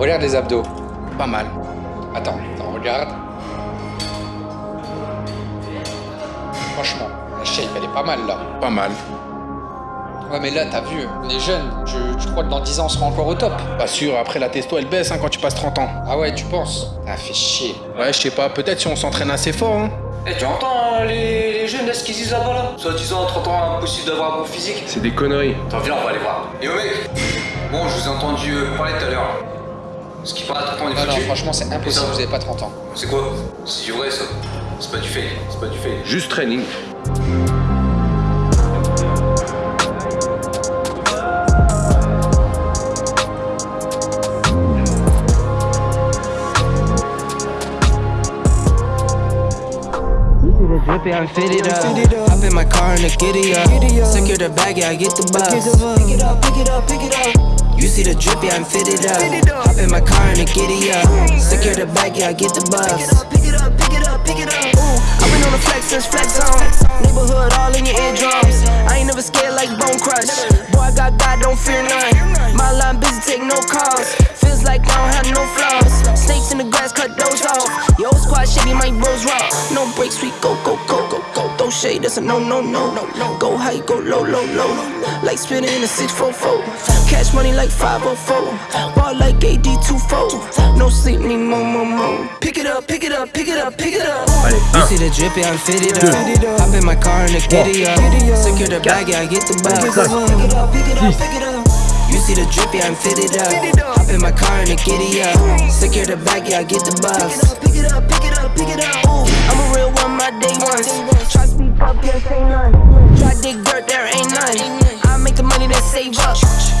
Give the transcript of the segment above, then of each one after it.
Regarde les abdos. Pas mal. Attends, attends, regarde. Franchement, la shape, elle est pas mal là. Pas mal. Ouais, mais là, t'as vu, on est jeunes. Je, je crois que dans 10 ans, on sera encore au top. Pas sûr, après la testo elle baisse hein, quand tu passes 30 ans. Ah ouais, tu penses? Ah, fait chier. Ouais, je sais pas, peut-être si on s'entraîne assez fort. Hein. Eh, tu entends hein, les, les jeunes là ce qu'ils disent là-bas là? Soit disant 30 ans impossible d'avoir un bon physique. C'est des conneries. Attends, viens, on va aller voir. Et oh mec Bon, je vous ai entendu euh, parler tout à l'heure. Ce qui paraît à 30 ans, on est Non, non, franchement, c'est impossible, vous avez pas 30 ans. C'est quoi? C'est du vrai ça. C'est pas du fake. C'est pas du fake. Juste training. Drippy, I'm fitted up. Hop in my car and the giddy up. Secure the bag, yeah, I get the bus. Pick it up, pick it up, see the drippy, I'm fitted up. Hop in my car and the giddy up. Secure the bag, yeah, I get the bus. Pick it up, pick it up, pick it up. pick it up. Ooh, I've been on the flex since flex on. Neighborhood all in your eardrums. I ain't never scared like Bone Crush. Boy, I got God, don't fear none. My line busy, take no calls. Feels like I don't have no flaws. Snakes in the grass, cut those off. Yo, squad shady, my bros raw. No breaks, we go, that's a no, no, no, no, no. Go high, go low, low, low. Like spinning in a 644. Cash money like 504. Ball like AD24. No sleep, need more, more, more. Pick it up, pick it up, pick it up, pick it up. You see the drippy, I'm fitted up. Hop in my car and the giddy up. Secure the bag, yeah, I get the bus. Pick it up, pick it up, pick it up. You see the drippy, I'm fitted up. Hop in my car and the giddy up. Secure the bag, yeah, I get the bus. Save up.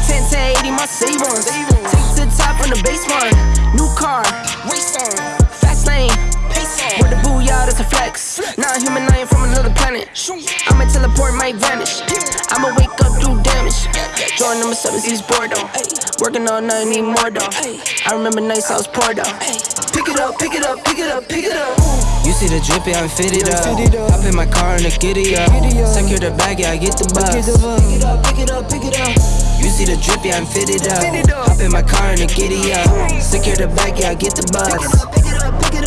10 to 80, my save ones. Take to the top on the base one. New car, race on. Fast lane, pace on. With the booyah, that's a flex. Not human, I ain't from another planet. I'ma teleport, might vanish. I'ma wake up, do damage. Join number seven, East Bordeaux. Working all night, need more though. I remember nights I was poor though. Pick it up, pick it up, pick it up, pick it up. You see the drippy, I'm fitted up. Hop in my car and the giddy up. Secure the bag, yeah, I get the bus. Pick it up, pick it up, pick it up. You see the drippy, I'm fitted up. Hop in my car and the giddy up. Secure the bag, yeah, I get the bus. Pick it up, pick it up, pick it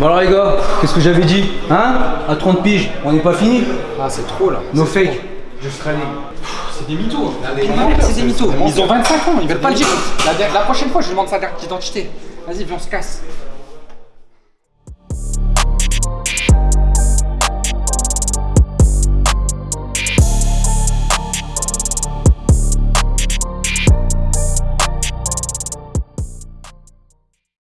Bon alors les gars, qu'est-ce que j'avais dit Hein? À 30 piges, on n'est pas fini? Ah, c'est trop là. No fake. Just training. C'est des mythos. C'est des mythos. Ils ont 25 ans, ils veulent pas le dire. La, la prochaine fois, je demande sa carte d'identité. Vas-y, viens, on se casse.